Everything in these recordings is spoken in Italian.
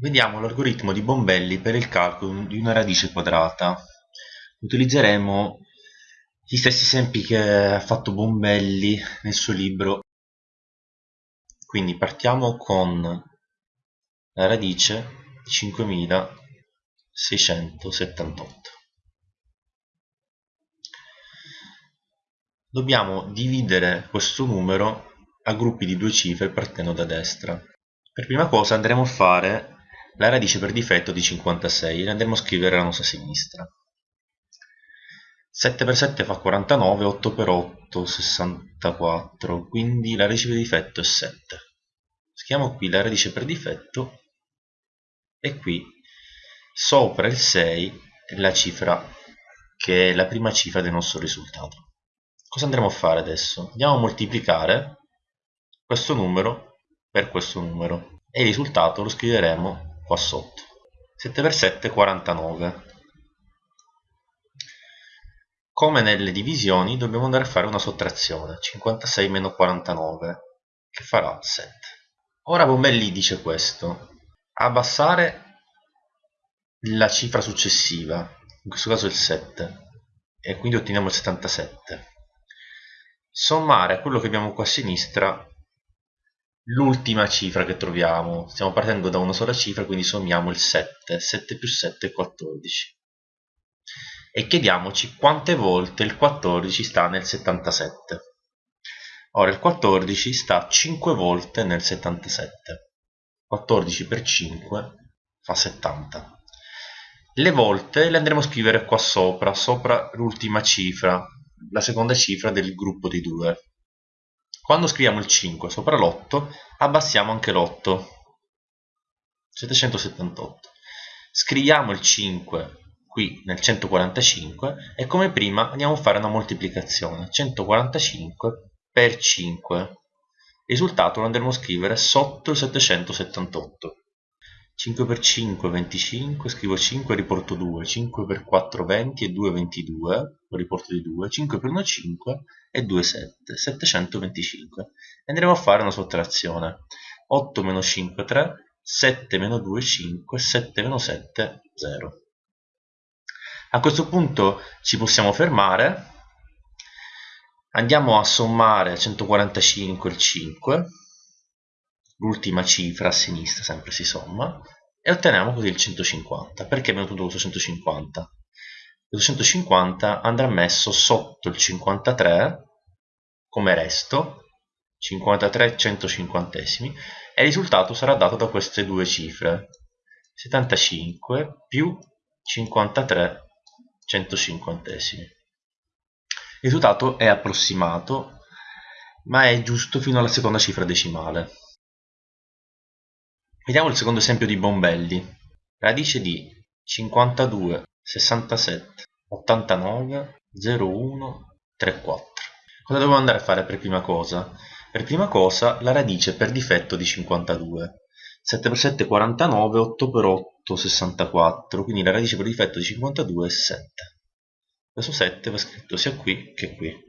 Vediamo l'algoritmo di Bombelli per il calcolo di una radice quadrata. Utilizzeremo gli stessi esempi che ha fatto Bombelli nel suo libro. Quindi partiamo con la radice di 5678. Dobbiamo dividere questo numero a gruppi di due cifre partendo da destra. Per prima cosa andremo a fare la radice per difetto di 56 e andremo a scrivere la nostra sinistra. 7 per 7 fa 49 8 per 8 64 quindi la radice per difetto è 7 scriviamo qui la radice per difetto e qui sopra il 6 la cifra che è la prima cifra del nostro risultato. Cosa andremo a fare adesso? andiamo a moltiplicare questo numero per questo numero. E il risultato lo scriveremo qua sotto. 7 per 7 49 come nelle divisioni dobbiamo andare a fare una sottrazione. 56 meno 49 che farà? 7 ora Bombelli dice questo. Abbassare la cifra successiva in questo caso il 7 e quindi otteniamo il 77 sommare quello che abbiamo qua a sinistra l'ultima cifra che troviamo. Stiamo partendo da una sola cifra quindi sommiamo il 7 7 più 7 è 14 e chiediamoci quante volte il 14 sta nel 77 ora il 14 sta 5 volte nel 77 14 per 5 fa 70 le volte le andremo a scrivere qua sopra sopra l'ultima cifra la seconda cifra del gruppo di 2 quando scriviamo il 5 sopra l'8 abbassiamo anche l'8 778 scriviamo il 5 qui nel 145 e come prima andiamo a fare una moltiplicazione. 145 per 5 il risultato lo andremo a scrivere sotto il 778 5 per 5 25 scrivo 5 riporto 2 5 per 4 20 e 2 22 lo riporto di 2 5 per 1 5 e 2 7 725 andremo a fare una sottrazione. 8 meno 5 3 7 meno 2 5 7 meno 7 0 a questo punto ci possiamo fermare. Andiamo a sommare 145 il 5 l'ultima cifra a sinistra sempre si somma. E otteniamo così il 150 perché abbiamo ottenuto 150 il 250 andrà messo sotto il 53 come resto 53 150esimi e il risultato sarà dato da queste due cifre 75 più 53 150esimi il risultato è approssimato ma è giusto fino alla seconda cifra decimale Vediamo il secondo esempio di Bombelli. Radice di 52, 67, 89, 01, 34. Cosa dobbiamo andare a fare per prima cosa? Per prima cosa la radice per difetto di 52. 7 per 7 è 49, 8 per 8 64, quindi la radice per difetto di 52 è 7. Questo 7 va scritto sia qui che qui.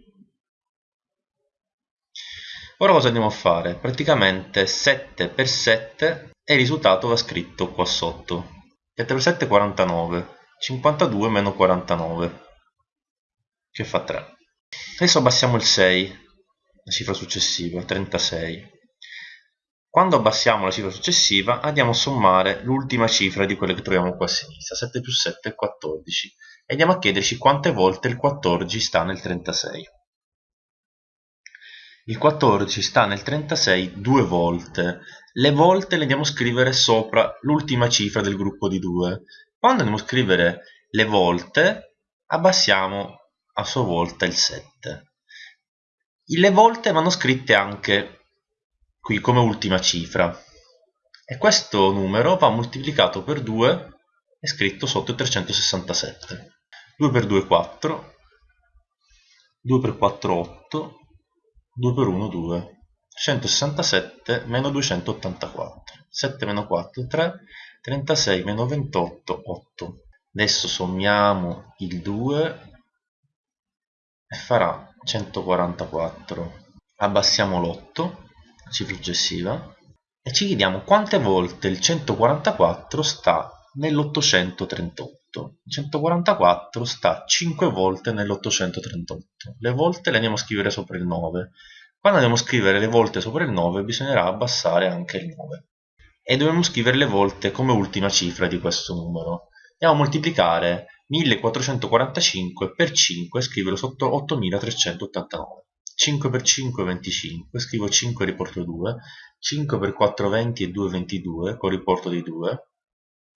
Ora cosa andiamo a fare? Praticamente 7 per 7 e il risultato va scritto qua sotto 7 per 7 è 49 52 meno 49 che fa 3 adesso abbassiamo il 6 la cifra successiva 36 quando abbassiamo la cifra successiva andiamo a sommare l'ultima cifra di quelle che troviamo qua a sinistra 7 più 7 è 14 e andiamo a chiederci quante volte il 14 sta nel 36 il 14 sta nel 36 due volte. Le volte le andiamo a scrivere sopra l'ultima cifra del gruppo di 2 quando andiamo a scrivere le volte abbassiamo a sua volta il 7 le volte vanno scritte anche qui come ultima cifra. E questo numero va moltiplicato per 2 e scritto sotto il 367 2 per 2 è 4 2 per 4 8 2 per 1 2 167 meno 284 7 meno 4 3 36 meno 28 8 adesso sommiamo il 2 e farà 144 abbassiamo l'8 cifra successiva e ci chiediamo quante volte il 144 sta nell'838. Il 144 sta 5 volte nell'838. Le volte le andiamo a scrivere sopra il 9. Quando andiamo a scrivere le volte sopra il 9 bisognerà abbassare anche il 9. E dobbiamo scrivere le volte come ultima cifra di questo numero. Andiamo a moltiplicare 1445 per 5 scriverlo sotto 8389. 5 per 5 25, scrivo 5 riporto 2, 5 per 4 20 e 2 22 con riporto di 2,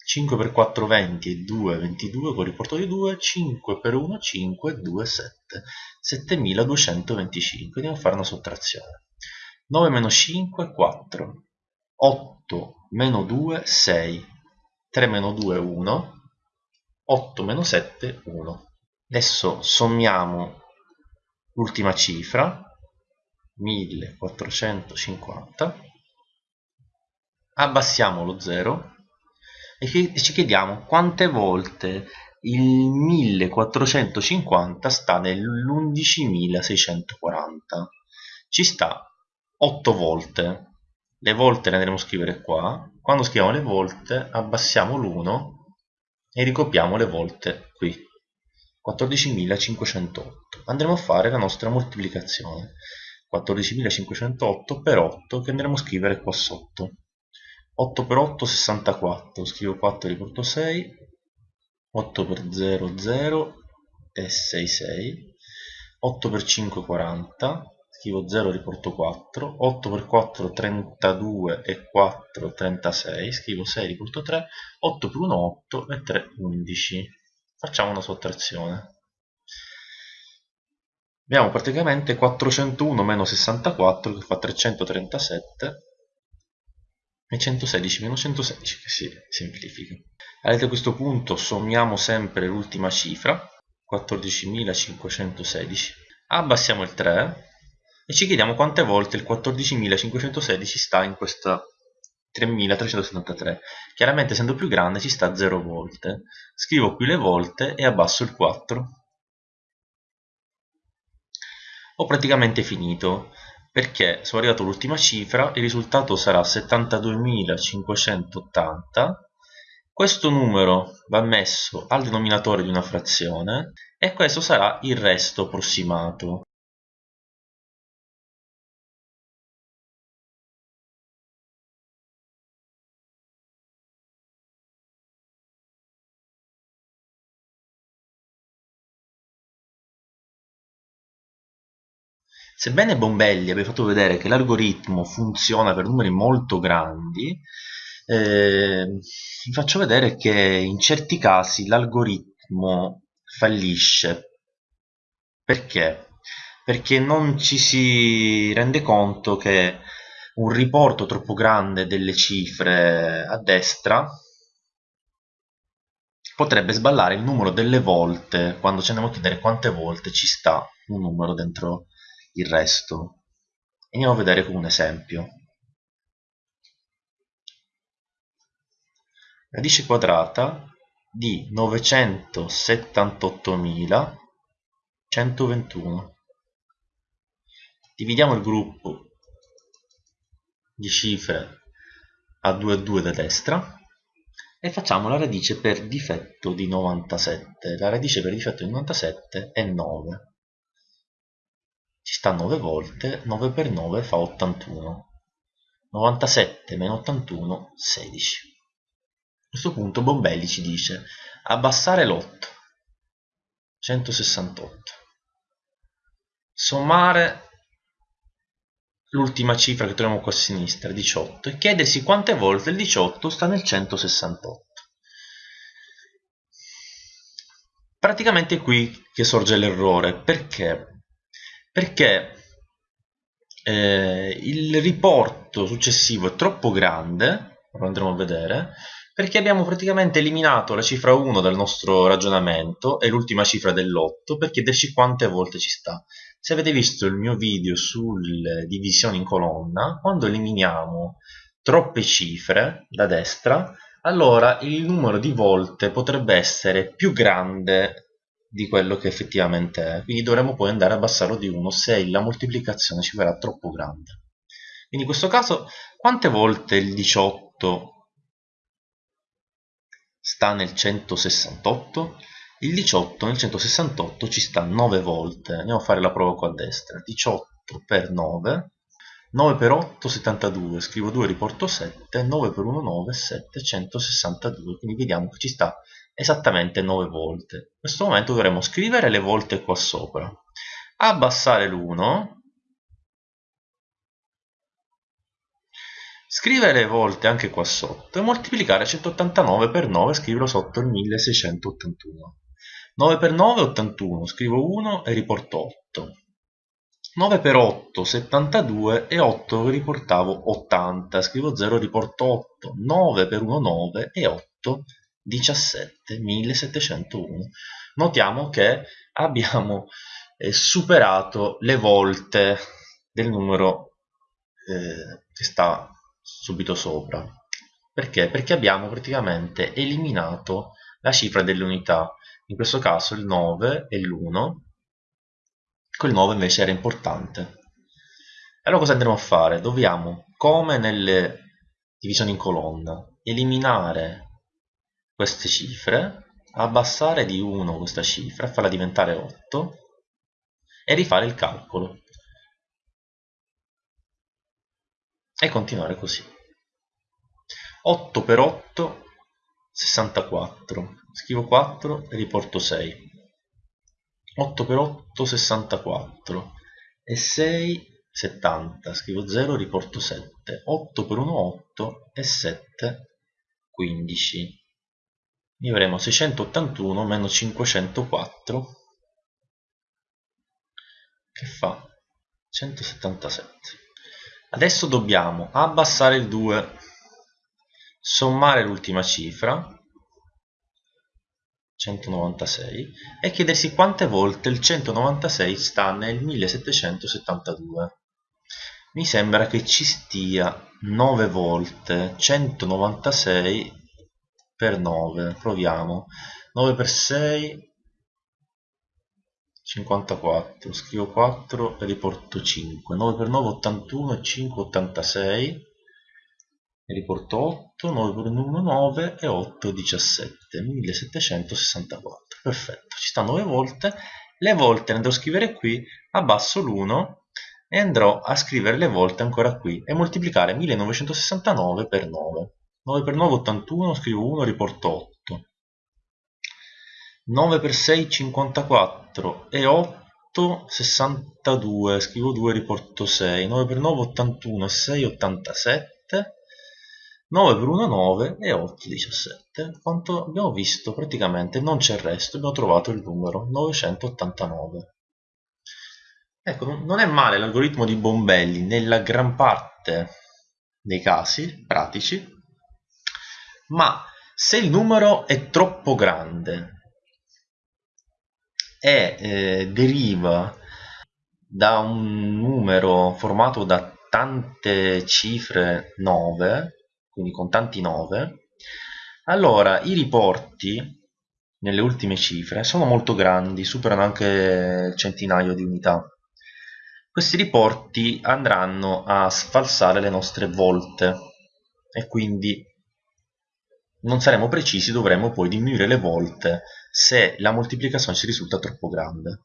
5 per 4 20 e 2 22 con riporto di 2, 5 per 1 5 2 7, 7225, andiamo a fare una sottrazione. 9 meno 5 4, 8 meno 2 6, 3 meno 2 1, 8 meno 7 1. Adesso sommiamo l'ultima cifra 1450 abbassiamo lo 0 e ci chiediamo quante volte il 1450 sta nell'11640 ci sta 8 volte le volte le andremo a scrivere qua. Quando scriviamo le volte abbassiamo l'1 e ricopiamo le volte qui. 14.508 andremo a fare la nostra moltiplicazione. 14.508 per 8 che andremo a scrivere qua sotto. 8 per 8 64 scrivo 4 riporto 6 8 per 0 0 e 6 6 8 per 5 40 scrivo 0 riporto 4 8 per 4 32 e 4 36 scrivo 6 riporto 3 8 per 1 8 e 3 11 facciamo una sottrazione. Abbiamo praticamente 401 meno 64 che fa 337 e 116 meno 116 che si semplifica. A questo punto sommiamo sempre l'ultima cifra 14.516 abbassiamo il 3 e ci chiediamo quante volte il 14.516 sta in questa 3373 chiaramente essendo più grande ci sta 0 volte. Scrivo qui le volte e abbasso il 4 ho praticamente finito perché sono arrivato all'ultima cifra il risultato sarà 72.580 questo numero va messo al denominatore di una frazione e questo sarà il resto approssimato Sebbene Bombelli abbia fatto vedere che l'algoritmo funziona per numeri molto grandi, eh, vi faccio vedere che in certi casi l'algoritmo fallisce. Perché? Perché non ci si rende conto che un riporto troppo grande delle cifre a destra potrebbe sballare il numero delle volte quando ci andiamo a chiedere quante volte ci sta un numero dentro il resto. Andiamo a vedere con un esempio. Radice quadrata di 978.121. Dividiamo il gruppo di cifre a 2 a 2 da destra e facciamo la radice per difetto di 97. La radice per difetto di 97 è 9 ci sta 9 volte 9 per 9 fa 81 97 meno 81 16 a questo punto Bombelli ci dice abbassare l'8 168 sommare l'ultima cifra che troviamo qua a sinistra 18 e chiedersi quante volte il 18 sta nel 168 praticamente è qui che sorge l'errore. Perché perché eh, il riporto successivo è troppo grande, lo andremo a vedere, perché abbiamo praticamente eliminato la cifra 1 dal nostro ragionamento e l'ultima cifra dell'8 per chiederci quante volte ci sta. Se avete visto il mio video sulle divisioni in colonna, quando eliminiamo troppe cifre da destra, allora il numero di volte potrebbe essere più grande di quello che effettivamente è quindi dovremo poi andare a abbassarlo di 1 se la moltiplicazione ci verrà troppo grande Quindi in questo caso quante volte il 18 sta nel 168? Il 18 nel 168 ci sta 9 volte. Andiamo a fare la prova qua a destra. 18 per 9 9 per 8 72 scrivo 2 riporto 7 9 per 1 9 7 162 quindi vediamo che ci sta esattamente 9 volte. In questo momento dovremo scrivere le volte qua sopra. Abbassare l'1 scrivere le volte anche qua sotto e moltiplicare 189 per 9 scriverò sotto il 1681 9 per 9 81 scrivo 1 e riporto 8 9 per 8 72 e 8 riportavo 80 scrivo 0 riporto 8 9 per 1 9 e 8 17 1701 notiamo che abbiamo eh, superato le volte del numero eh, che sta subito sopra. Perché? perché abbiamo praticamente eliminato la cifra delle unità. In questo caso il 9 e l'1 quel 9 invece era importante. Allora cosa andremo a fare? dobbiamo come nelle divisioni in colonna eliminare queste cifre abbassare di 1 questa cifra farla diventare 8 e rifare il calcolo. E continuare così. 8 per 8 64 scrivo 4 e riporto 6 8 per 8 64 e 6 70 scrivo 0 riporto 7 8 per 1 8 e 7 15 quindi avremo 681 meno 504 che fa? 177 adesso dobbiamo abbassare il 2 sommare l'ultima cifra 196 e chiedersi quante volte il 196 sta nel 1772 mi sembra che ci stia 9 volte 196 per 9 proviamo. 9 per 6 54 scrivo 4 e riporto 5 9 per 9 81 e 5 86 ne riporto 8, 9 per 1, 9 e 8, 17, 1764. Perfetto, ci sta 9 volte. Le volte le andrò a scrivere qui, abbasso l'1 e andrò a scrivere le volte ancora qui e moltiplicare 1969 per 9. 9 per 9, 81, scrivo 1, riporto 8. 9 per 6, 54 e 8, 62, scrivo 2, riporto 6. 9 per 9, 81 e 6, 87. 9 per 1 9 e 8 17 quanto abbiamo visto praticamente non c'è il resto abbiamo trovato il numero 989 ecco non è male l'algoritmo di Bombelli nella gran parte dei casi pratici ma se il numero è troppo grande e eh, deriva da un numero formato da tante cifre 9 quindi con tanti 9, allora i riporti nelle ultime cifre sono molto grandi, superano anche il centinaio di unità. Questi riporti andranno a sfalsare le nostre volte e quindi non saremo precisi, dovremo poi diminuire le volte se la moltiplicazione ci risulta troppo grande.